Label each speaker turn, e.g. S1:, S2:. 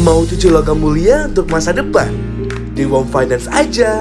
S1: Mau cucu logam mulia untuk masa depan? Di Wom Finance aja.